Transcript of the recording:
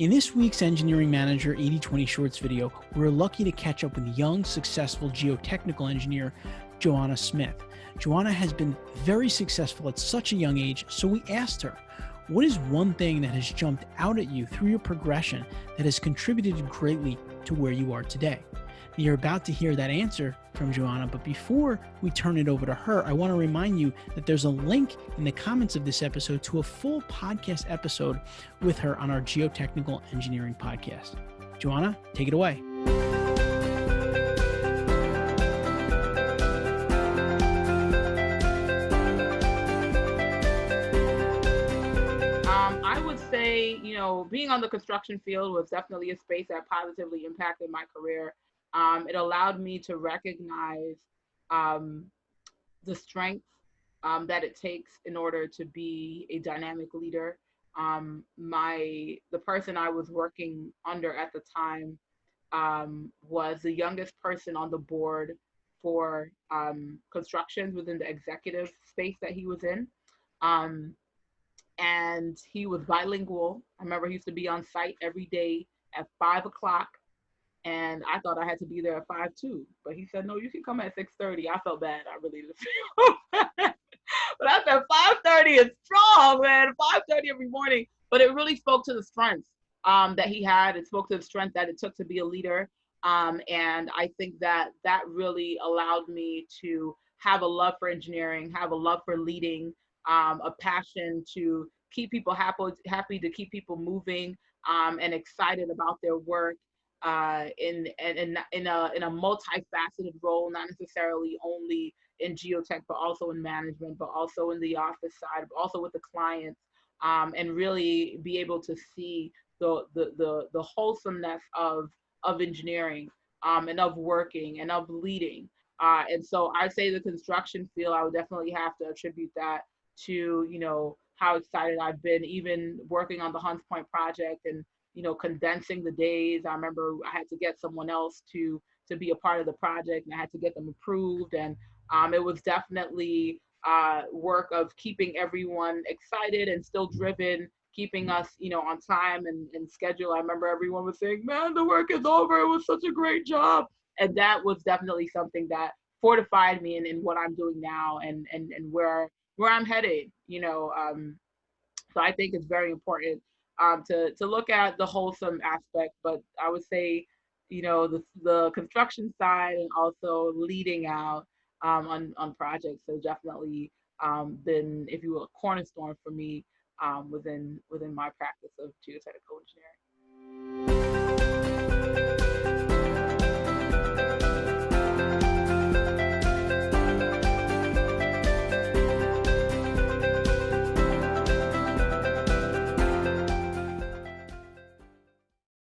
In this week's Engineering Manager 8020 Shorts video, we're lucky to catch up with young, successful geotechnical engineer Joanna Smith. Joanna has been very successful at such a young age, so we asked her, what is one thing that has jumped out at you through your progression that has contributed greatly to where you are today? You're about to hear that answer from Joanna, but before we turn it over to her, I want to remind you that there's a link in the comments of this episode to a full podcast episode with her on our Geotechnical Engineering podcast. Joanna, take it away. Um, I would say, you know, being on the construction field was definitely a space that positively impacted my career um, it allowed me to recognize um, the strength um, that it takes in order to be a dynamic leader. Um, my the person I was working under at the time um, was the youngest person on the board for um, constructions within the executive space that he was in. and he was bilingual. I remember he used to be on site every day at five o'clock and I thought I had to be there at five too. But he said, no, you can come at six thirty. I felt bad. I really didn't feel but I said five thirty is strong, man. Five thirty every morning. But it really spoke to the strength um, that he had. It spoke to the strength that it took to be a leader. Um, and I think that that really allowed me to have a love for engineering, have a love for leading, um, a passion to keep people happy, happy to keep people moving um, and excited about their work uh, in, in, in, a, in a multifaceted role, not necessarily only in geotech, but also in management, but also in the office side, but also with the clients, um, and really be able to see the, the, the, the wholesomeness of, of engineering um, and of working and of leading. Uh, and so I'd say the construction field, I would definitely have to attribute that to, you know, how excited I've been even working on the Hunts Point project and you know, condensing the days. I remember I had to get someone else to to be a part of the project, and I had to get them approved. And um, it was definitely uh, work of keeping everyone excited and still driven, keeping us, you know, on time and, and schedule. I remember everyone was saying, "Man, the work is over. It was such a great job," and that was definitely something that fortified me in, in what I'm doing now and and and where where I'm headed. You know, um, so I think it's very important um, to to look at the wholesome aspect. But I would say, you know, the the construction side and also leading out um, on on projects has definitely um, been, if you will, a cornerstone for me um, within within my practice of geotechnical engineering.